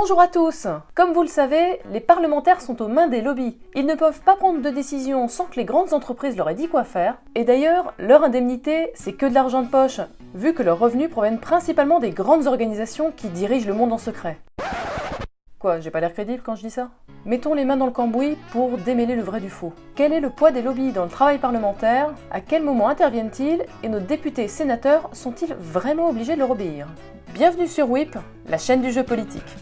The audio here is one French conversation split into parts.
Bonjour à tous Comme vous le savez, les parlementaires sont aux mains des lobbies. Ils ne peuvent pas prendre de décision sans que les grandes entreprises leur aient dit quoi faire. Et d'ailleurs, leur indemnité, c'est que de l'argent de poche, vu que leurs revenus proviennent principalement des grandes organisations qui dirigent le monde en secret. Quoi, j'ai pas l'air crédible quand je dis ça? Mettons les mains dans le cambouis pour démêler le vrai du faux. Quel est le poids des lobbies dans le travail parlementaire? À quel moment interviennent-ils? Et nos députés et sénateurs sont-ils vraiment obligés de leur obéir Bienvenue sur WIP, la chaîne du jeu politique.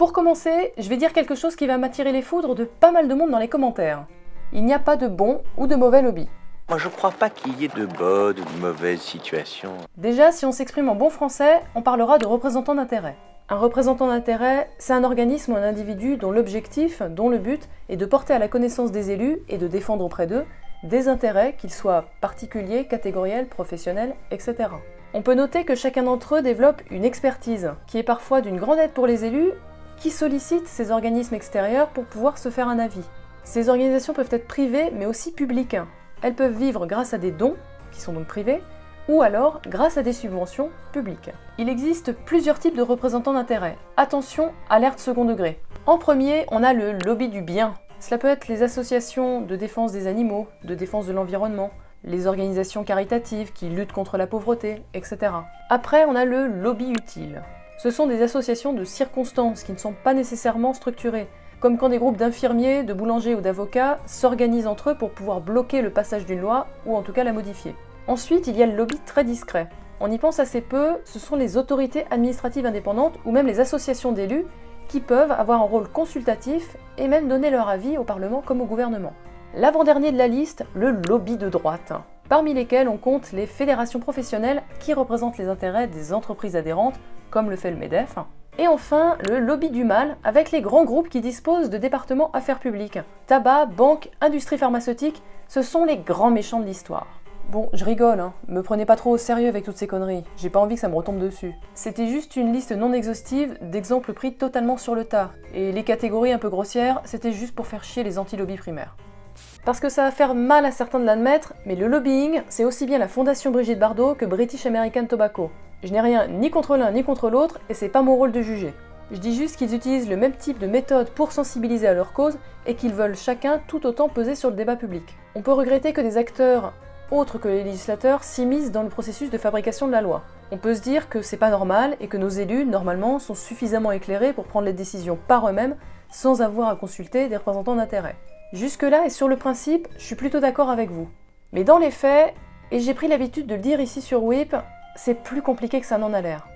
Pour commencer, je vais dire quelque chose qui va m'attirer les foudres de pas mal de monde dans les commentaires. Il n'y a pas de bon ou de mauvais lobby. Moi, je crois pas qu'il y ait de bonnes ou de mauvaises situations. Déjà, si on s'exprime en bon français, on parlera de représentant d'intérêt. Un représentant d'intérêt, c'est un organisme ou un individu dont l'objectif, dont le but, est de porter à la connaissance des élus et de défendre auprès d'eux des intérêts, qu'ils soient particuliers, catégoriels, professionnels, etc. On peut noter que chacun d'entre eux développe une expertise, qui est parfois d'une grande aide pour les élus, qui sollicitent ces organismes extérieurs pour pouvoir se faire un avis. Ces organisations peuvent être privées, mais aussi publiques. Elles peuvent vivre grâce à des dons, qui sont donc privés, ou alors grâce à des subventions publiques. Il existe plusieurs types de représentants d'intérêt. Attention, alerte second degré. En premier, on a le lobby du bien. Cela peut être les associations de défense des animaux, de défense de l'environnement, les organisations caritatives qui luttent contre la pauvreté, etc. Après, on a le lobby utile. Ce sont des associations de circonstances qui ne sont pas nécessairement structurées, comme quand des groupes d'infirmiers, de boulangers ou d'avocats s'organisent entre eux pour pouvoir bloquer le passage d'une loi, ou en tout cas la modifier. Ensuite, il y a le lobby très discret. On y pense assez peu, ce sont les autorités administratives indépendantes ou même les associations d'élus qui peuvent avoir un rôle consultatif et même donner leur avis au Parlement comme au gouvernement. L'avant-dernier de la liste, le lobby de droite, parmi lesquels on compte les fédérations professionnelles qui représentent les intérêts des entreprises adhérentes comme le fait le MEDEF. Et enfin, le lobby du mal, avec les grands groupes qui disposent de départements affaires publiques. Tabac, banque, industrie pharmaceutique, ce sont les grands méchants de l'histoire. Bon, je rigole, hein. me prenez pas trop au sérieux avec toutes ces conneries, j'ai pas envie que ça me retombe dessus. C'était juste une liste non exhaustive d'exemples pris totalement sur le tas, et les catégories un peu grossières, c'était juste pour faire chier les anti-lobbies primaires. Parce que ça va faire mal à certains de l'admettre, mais le lobbying, c'est aussi bien la fondation Brigitte Bardot que British American Tobacco. Je n'ai rien ni contre l'un ni contre l'autre, et c'est pas mon rôle de juger. Je dis juste qu'ils utilisent le même type de méthode pour sensibiliser à leur cause, et qu'ils veulent chacun tout autant peser sur le débat public. On peut regretter que des acteurs autres que les législateurs s'immiscent dans le processus de fabrication de la loi. On peut se dire que c'est pas normal et que nos élus, normalement, sont suffisamment éclairés pour prendre les décisions par eux-mêmes sans avoir à consulter des représentants d'intérêt. Jusque-là et sur le principe, je suis plutôt d'accord avec vous. Mais dans les faits, et j'ai pris l'habitude de le dire ici sur WIP, c'est plus compliqué que ça n'en a l'air.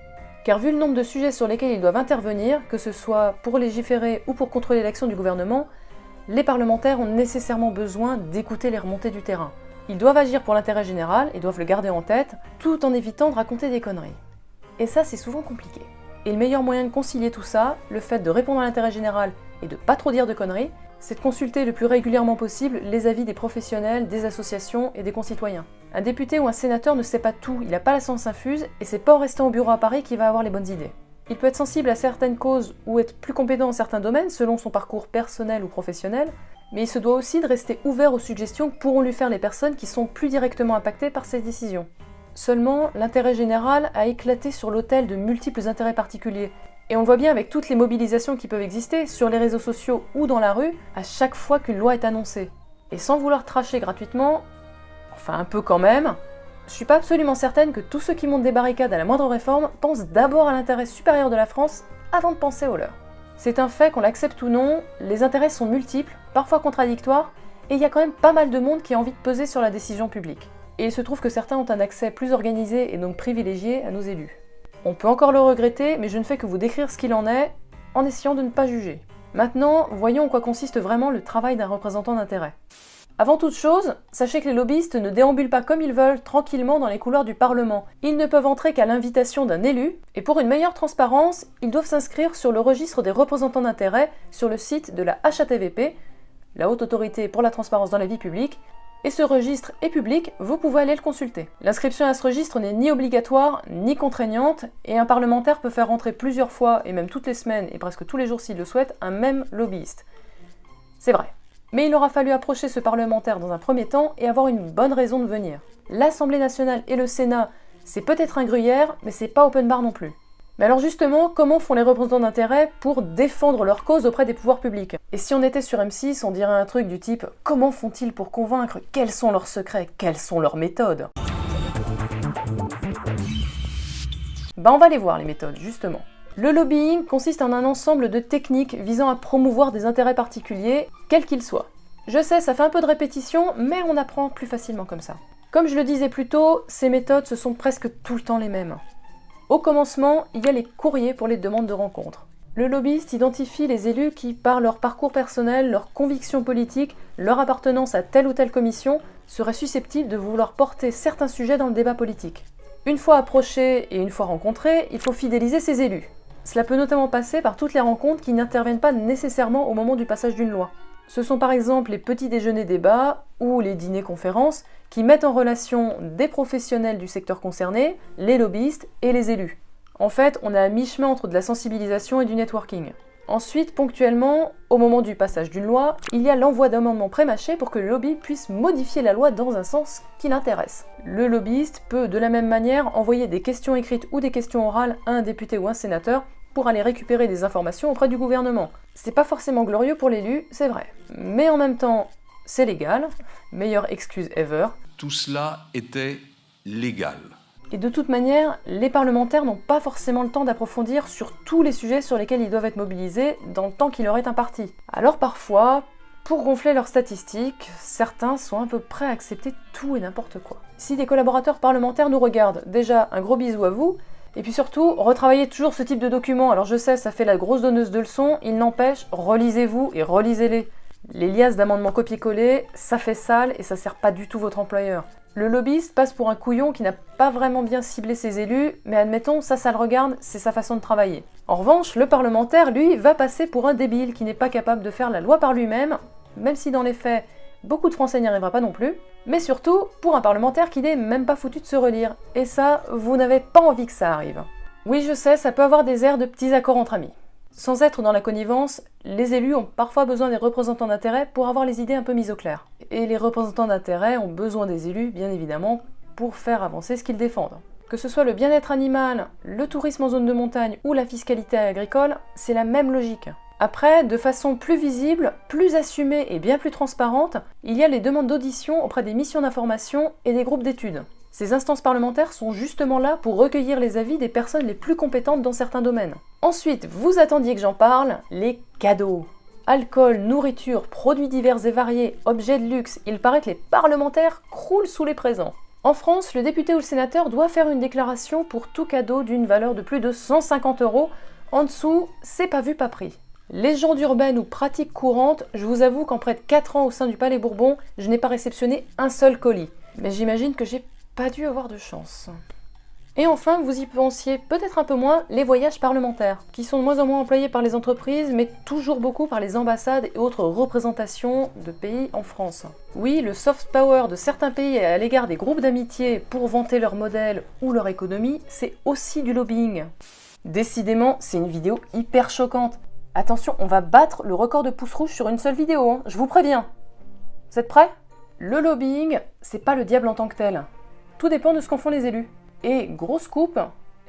Car vu le nombre de sujets sur lesquels ils doivent intervenir, que ce soit pour légiférer ou pour contrôler l'action du gouvernement, les parlementaires ont nécessairement besoin d'écouter les remontées du terrain. Ils doivent agir pour l'intérêt général et doivent le garder en tête, tout en évitant de raconter des conneries. Et ça, c'est souvent compliqué. Et le meilleur moyen de concilier tout ça, le fait de répondre à l'intérêt général et de pas trop dire de conneries, c'est de consulter le plus régulièrement possible les avis des professionnels, des associations et des concitoyens. Un député ou un sénateur ne sait pas tout, il n'a pas la science infuse, et c'est pas en restant au bureau à Paris qu'il va avoir les bonnes idées. Il peut être sensible à certaines causes ou être plus compétent dans certains domaines selon son parcours personnel ou professionnel, mais il se doit aussi de rester ouvert aux suggestions que pourront lui faire les personnes qui sont plus directement impactées par ces décisions. Seulement, l'intérêt général a éclaté sur l'autel de multiples intérêts particuliers, et on le voit bien avec toutes les mobilisations qui peuvent exister sur les réseaux sociaux ou dans la rue à chaque fois qu'une loi est annoncée. Et sans vouloir tracher gratuitement, enfin un peu quand même, je suis pas absolument certaine que tous ceux qui montent des barricades à la moindre réforme pensent d'abord à l'intérêt supérieur de la France avant de penser au leur. C'est un fait qu'on l'accepte ou non, les intérêts sont multiples, parfois contradictoires, et il y a quand même pas mal de monde qui a envie de peser sur la décision publique. Et il se trouve que certains ont un accès plus organisé et donc privilégié à nos élus. On peut encore le regretter, mais je ne fais que vous décrire ce qu'il en est, en essayant de ne pas juger. Maintenant, voyons en quoi consiste vraiment le travail d'un représentant d'intérêt. Avant toute chose, sachez que les lobbyistes ne déambulent pas comme ils veulent tranquillement dans les couloirs du Parlement. Ils ne peuvent entrer qu'à l'invitation d'un élu, et pour une meilleure transparence, ils doivent s'inscrire sur le registre des représentants d'intérêt sur le site de la HATVP, la Haute Autorité pour la Transparence dans la Vie Publique, et ce registre est public, vous pouvez aller le consulter. L'inscription à ce registre n'est ni obligatoire, ni contraignante, et un parlementaire peut faire rentrer plusieurs fois, et même toutes les semaines, et presque tous les jours s'il le souhaite, un même lobbyiste. C'est vrai. Mais il aura fallu approcher ce parlementaire dans un premier temps et avoir une bonne raison de venir. L'Assemblée nationale et le Sénat C'est peut-être un gruyère, mais c'est pas open bar non plus. Mais alors justement, comment font les représentants d'intérêt pour défendre leur cause auprès des pouvoirs publics? Et si on était sur M6, on dirait un truc du type comment font-ils pour convaincre? Quels sont leurs secrets? Quelles sont leurs méthodes? Bah on va les voir les méthodes, justement. Le lobbying consiste en un ensemble de techniques visant à promouvoir des intérêts particuliers, quels qu'ils soient. Je sais, ça fait un peu de répétition, mais on apprend plus facilement comme ça. Comme je le disais plus tôt, ces méthodes, ce sont presque tout le temps les mêmes. Au commencement, il y a les courriers pour les demandes de rencontres. Le lobbyiste identifie les élus qui, par leur parcours personnel, leurs convictions politiques, leur appartenance à telle ou telle commission, seraient susceptibles de vouloir porter certains sujets dans le débat politique. Une fois approchés et une fois rencontrés, il faut fidéliser ces élus. Cela peut notamment passer par toutes les rencontres qui n'interviennent pas nécessairement au moment du passage d'une loi. Ce sont par exemple les petits déjeuners débats ou les dîners conférences qui mettent en relation des professionnels du secteur concerné, les lobbyistes et les élus. En fait, on est à mi-chemin entre de la sensibilisation et du networking. Ensuite, ponctuellement, au moment du passage d'une loi, il y a l'envoi d'amendements prémâchés pour que le lobby puisse modifier la loi dans un sens qui l'intéresse. Le lobbyiste peut de la même manière envoyer des questions écrites ou des questions orales à un député ou un sénateur pour aller récupérer des informations auprès du gouvernement. C'est pas forcément glorieux pour l'élu, c'est vrai. Mais en même temps, c'est légal. Meilleure excuse ever. Tout cela était légal. Et de toute manière, les parlementaires n'ont pas forcément le temps d'approfondir sur tous les sujets sur lesquels ils doivent être mobilisés dans le temps qui leur est imparti. Alors parfois, pour gonfler leurs statistiques, certains sont un peu prêts à accepter tout et n'importe quoi. Si des collaborateurs parlementaires nous regardent, déjà un gros bisou à vous, et puis surtout, retravaillez toujours ce type de documents. Alors je sais, ça fait la grosse donneuse de leçons, il n'empêche, relisez-vous et relisez-les. Les liasses d'amendements copier-coller, ça fait sale et ça sert pas du tout votre employeur. Le lobbyiste passe pour un couillon qui n'a pas vraiment bien ciblé ses élus, mais admettons, ça, ça le regarde, c'est sa façon de travailler. En revanche, le parlementaire, lui, va passer pour un débile qui n'est pas capable de faire la loi par lui-même, même si dans les faits, beaucoup de Français n'y arrivera pas non plus, mais surtout pour un parlementaire qui n'est même pas foutu de se relire. Et ça, vous n'avez pas envie que ça arrive. Oui, je sais, ça peut avoir des airs de petits accords entre amis. Sans être dans la connivence, les élus ont parfois besoin des représentants d'intérêt pour avoir les idées un peu mises au clair. Et les représentants d'intérêt ont besoin des élus, bien évidemment, pour faire avancer ce qu'ils défendent. Que ce soit le bien-être animal, le tourisme en zone de montagne ou la fiscalité agricole, c'est la même logique. Après, de façon plus visible, plus assumée et bien plus transparente, il y a les demandes d'audition auprès des missions d'information et des groupes d'études. Ces instances parlementaires sont justement là pour recueillir les avis des personnes les plus compétentes dans certains domaines. Ensuite, vous attendiez que j'en parle, les cadeaux. Alcool, nourriture, produits divers et variés, objets de luxe, il paraît que les parlementaires croulent sous les présents. En France, le député ou le sénateur doit faire une déclaration pour tout cadeau d'une valeur de plus de 150 euros. En dessous, c'est pas vu, pas pris. Légende urbaine ou pratique courante, je vous avoue qu'en près de 4 ans au sein du Palais Bourbon, je n'ai pas réceptionné un seul colis. Mais j'imagine que j'ai pas dû avoir de chance. Et enfin, vous y pensiez peut-être un peu moins, les voyages parlementaires, qui sont de moins en moins employés par les entreprises, mais toujours beaucoup par les ambassades et autres représentations de pays en France. Oui, le soft power de certains pays à l'égard des groupes d'amitié pour vanter leur modèle ou leur économie, c'est aussi du lobbying. Décidément, c'est une vidéo hyper choquante. Attention, on va battre le record de pouces rouges sur une seule vidéo, hein, je vous préviens. Vous êtes prêts? Le lobbying, c'est pas le diable en tant que tel. Tout dépend de ce qu'en font les élus. Et grosse coupe,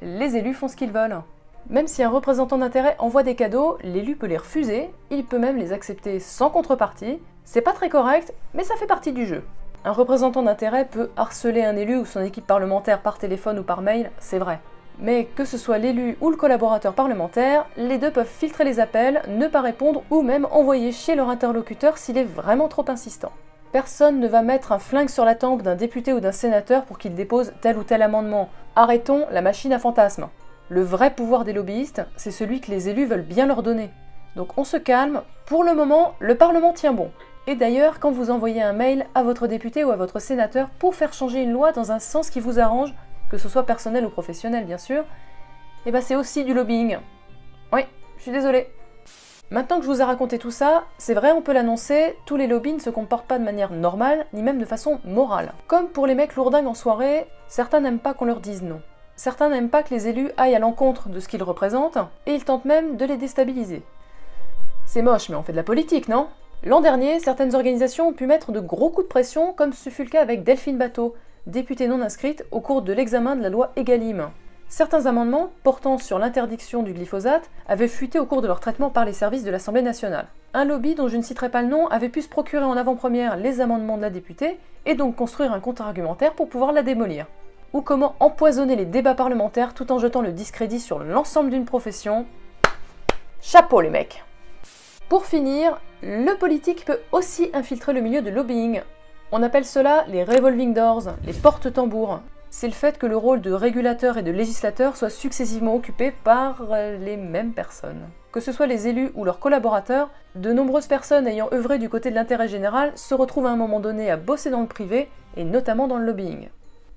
les élus font ce qu'ils veulent. Même si un représentant d'intérêt envoie des cadeaux, l'élu peut les refuser, il peut même les accepter sans contrepartie. C'est pas très correct, mais ça fait partie du jeu. Un représentant d'intérêt peut harceler un élu ou son équipe parlementaire par téléphone ou par mail, c'est vrai. Mais que ce soit l'élu ou le collaborateur parlementaire, les deux peuvent filtrer les appels, ne pas répondre ou même envoyer chier leur interlocuteur s'il est vraiment trop insistant. Personne ne va mettre un flingue sur la tempe d'un député ou d'un sénateur pour qu'il dépose tel ou tel amendement. Arrêtons la machine à fantasmes. Le vrai pouvoir des lobbyistes, c'est celui que les élus veulent bien leur donner. Donc on se calme, pour le moment, le Parlement tient bon. Et d'ailleurs, quand vous envoyez un mail à votre député ou à votre sénateur pour faire changer une loi dans un sens qui vous arrange, que ce soit personnel ou professionnel bien sûr, eh ben c'est aussi du lobbying. Oui, je suis désolée. Maintenant que je vous ai raconté tout ça, c'est vrai, on peut l'annoncer, tous les lobbies ne se comportent pas de manière normale, ni même de façon morale. Comme pour les mecs lourdingues en soirée, certains n'aiment pas qu'on leur dise non. Certains n'aiment pas que les élus aillent à l'encontre de ce qu'ils représentent, et ils tentent même de les déstabiliser. C'est moche, mais on fait de la politique, non? L'an dernier, certaines organisations ont pu mettre de gros coups de pression, comme ce fut le cas avec Delphine Bateau, députée non inscrite au cours de l'examen de la loi Egalim. Certains amendements portant sur l'interdiction du glyphosate avaient fuité au cours de leur traitement par les services de l'Assemblée nationale. Un lobby dont je ne citerai pas le nom avait pu se procurer en avant-première les amendements de la députée et donc construire un contre-argumentaire pour pouvoir la démolir. Ou comment empoisonner les débats parlementaires tout en jetant le discrédit sur l'ensemble d'une profession. Chapeau les mecs Pour finir, le politique peut aussi infiltrer le milieu de lobbying. On appelle cela les revolving doors, les porte-tambours, c'est le fait que le rôle de régulateur et de législateur soit successivement occupé par euh, les mêmes personnes. Que ce soit les élus ou leurs collaborateurs, de nombreuses personnes ayant œuvré du côté de l'intérêt général se retrouvent à un moment donné à bosser dans le privé, et notamment dans le lobbying.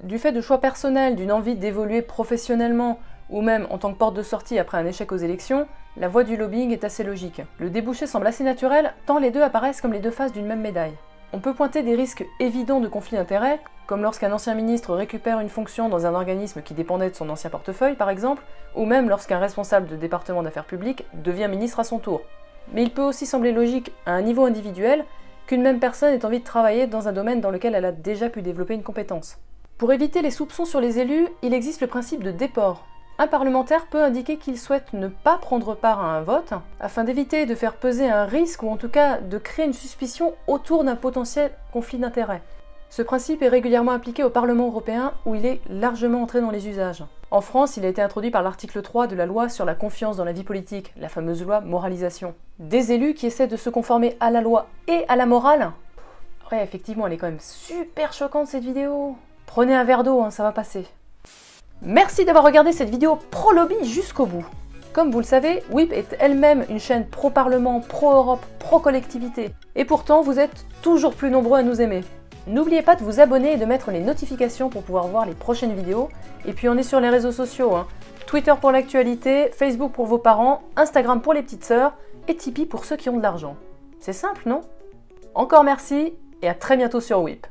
Du fait de choix personnels, d'une envie d'évoluer professionnellement, ou même en tant que porte de sortie après un échec aux élections, la voie du lobbying est assez logique. Le débouché semble assez naturel, tant les deux apparaissent comme les deux faces d'une même médaille. On peut pointer des risques évidents de conflit d'intérêts, comme lorsqu'un ancien ministre récupère une fonction dans un organisme qui dépendait de son ancien portefeuille par exemple, ou même lorsqu'un responsable de département d'affaires publiques devient ministre à son tour. Mais il peut aussi sembler logique, à un niveau individuel, qu'une même personne ait envie de travailler dans un domaine dans lequel elle a déjà pu développer une compétence. Pour éviter les soupçons sur les élus, il existe le principe de déport, un parlementaire peut indiquer qu'il souhaite ne pas prendre part à un vote, afin d'éviter de faire peser un risque ou en tout cas de créer une suspicion autour d'un potentiel conflit d'intérêts. Ce principe est régulièrement appliqué au Parlement européen où il est largement entré dans les usages. En France, il a été introduit par l'article 3 de la loi sur la confiance dans la vie politique, la fameuse loi moralisation. Des élus qui essaient de se conformer à la loi et à la morale Ouais, effectivement, elle est quand même super choquante cette vidéo. Prenez un verre d'eau, hein, ça va passer. Merci d'avoir regardé cette vidéo pro-lobby jusqu'au bout. Comme vous le savez, WIP est elle-même une chaîne pro-parlement, pro-Europe, pro-collectivité. Et pourtant, vous êtes toujours plus nombreux à nous aimer. N'oubliez pas de vous abonner et de mettre les notifications pour pouvoir voir les prochaines vidéos. Et puis on est sur les réseaux sociaux. Hein. Twitter pour l'actualité, Facebook pour vos parents, Instagram pour les petites sœurs et Tipeee pour ceux qui ont de l'argent. C'est simple, non? Encore merci et à très bientôt sur WIP.